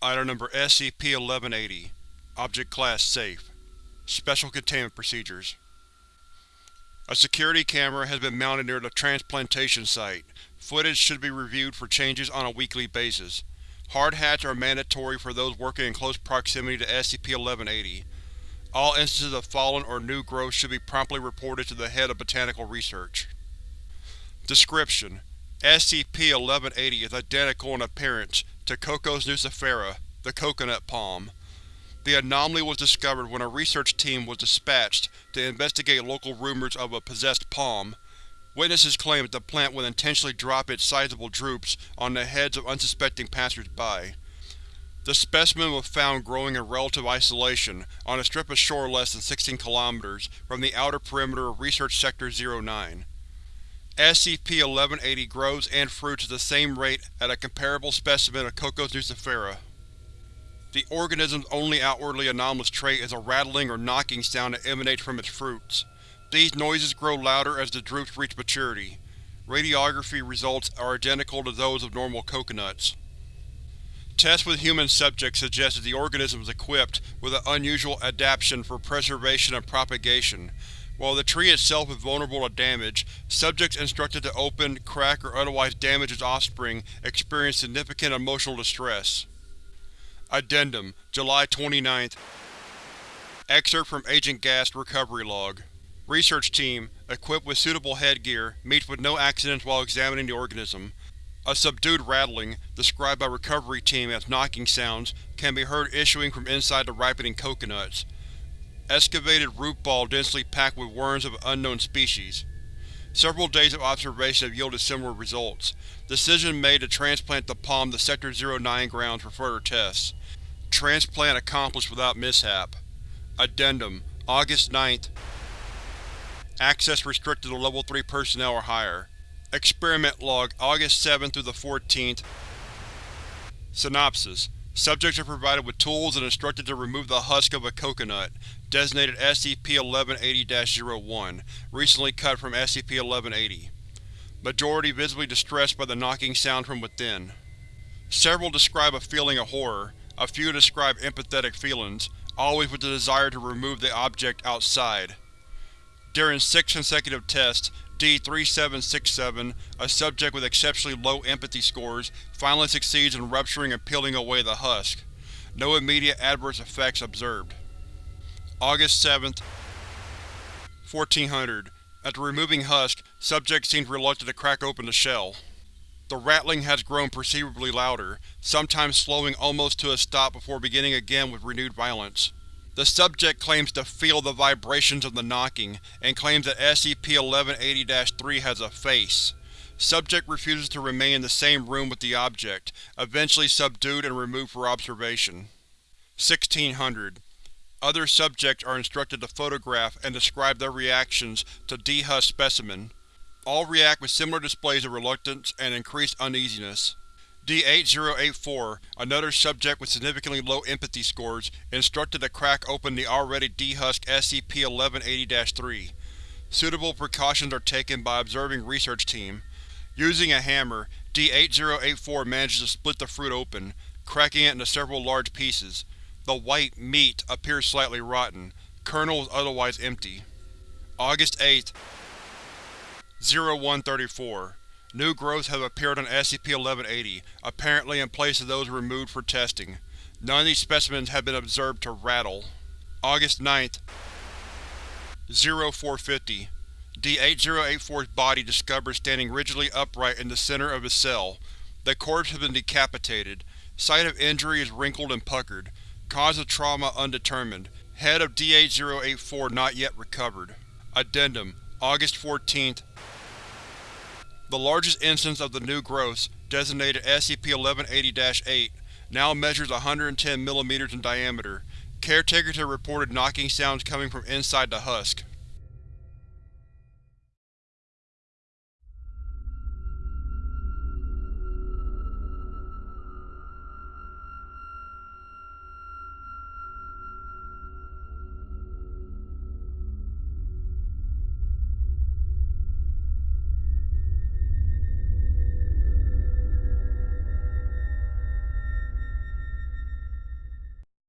Item Number SCP-1180 Object Class Safe Special Containment Procedures A security camera has been mounted near the transplantation site. Footage should be reviewed for changes on a weekly basis. Hard hats are mandatory for those working in close proximity to SCP-1180. All instances of fallen or new growth should be promptly reported to the Head of Botanical Research. Description: SCP-1180 is identical in appearance to Cocos nucifera, the coconut palm. The anomaly was discovered when a research team was dispatched to investigate local rumors of a possessed palm. Witnesses claim that the plant would intentionally drop its sizable drupes on the heads of unsuspecting passers-by. The specimen was found growing in relative isolation on a strip of shore less than 16 km from the outer perimeter of Research Sector 09. SCP-1180 grows and fruits at the same rate as a comparable specimen of Cocos nucifera. The organism's only outwardly anomalous trait is a rattling or knocking sound that emanates from its fruits. These noises grow louder as the drupes reach maturity. Radiography results are identical to those of normal coconuts. Tests with human subjects suggest that the organism is equipped with an unusual adaptation for preservation and propagation, while the tree itself is vulnerable to damage, subjects instructed to open, crack, or otherwise damage its offspring experience significant emotional distress. Addendum July 29th Excerpt from Agent Gast Recovery Log Research Team, equipped with suitable headgear, meets with no accidents while examining the organism. A subdued rattling, described by Recovery Team as knocking sounds, can be heard issuing from inside the ripening coconuts. Excavated root ball densely packed with worms of unknown species. Several days of observation have yielded similar results. Decision made to transplant the palm to Sector 09 grounds for further tests. Transplant accomplished without mishap. Addendum August 9th Access restricted to Level 3 personnel or higher. Experiment Log August 7th through the 14th Synopsis Subjects are provided with tools and instructed to remove the husk of a coconut, designated SCP-1180-01, recently cut from SCP-1180. Majority visibly distressed by the knocking sound from within. Several describe a feeling of horror, a few describe empathetic feelings, always with the desire to remove the object outside. During six consecutive tests, D-3767, a subject with exceptionally low empathy scores, finally succeeds in rupturing and peeling away the husk. No immediate adverse effects observed. August 7th, 1400. After removing husk, subject seems reluctant to crack open the shell. The rattling has grown perceivably louder, sometimes slowing almost to a stop before beginning again with renewed violence. The subject claims to feel the vibrations of the knocking, and claims that SCP-1180-3 has a face. Subject refuses to remain in the same room with the object, eventually subdued and removed for observation. 1600. Other subjects are instructed to photograph and describe their reactions to dehusked specimen. All react with similar displays of reluctance and increased uneasiness. D-8084, another subject with significantly low empathy scores, instructed to crack open the already dehusked SCP-1180-3. Suitable precautions are taken by observing research team. Using a hammer, D-8084 manages to split the fruit open, cracking it into several large pieces. The white meat appears slightly rotten. Kernel is otherwise empty. August 8th 0134 New growths have appeared on SCP-1180, apparently in place of those removed for testing. None of these specimens have been observed to rattle. August 9th 0450 D-8084's body discovered standing rigidly upright in the center of his cell. The corpse has been decapitated. Site of injury is wrinkled and puckered. Cause of trauma undetermined. Head of D-8084 not yet recovered. Addendum August 14th the largest instance of the new growths, designated SCP-1180-8, now measures 110 mm in diameter. Caretakers have reported knocking sounds coming from inside the husk.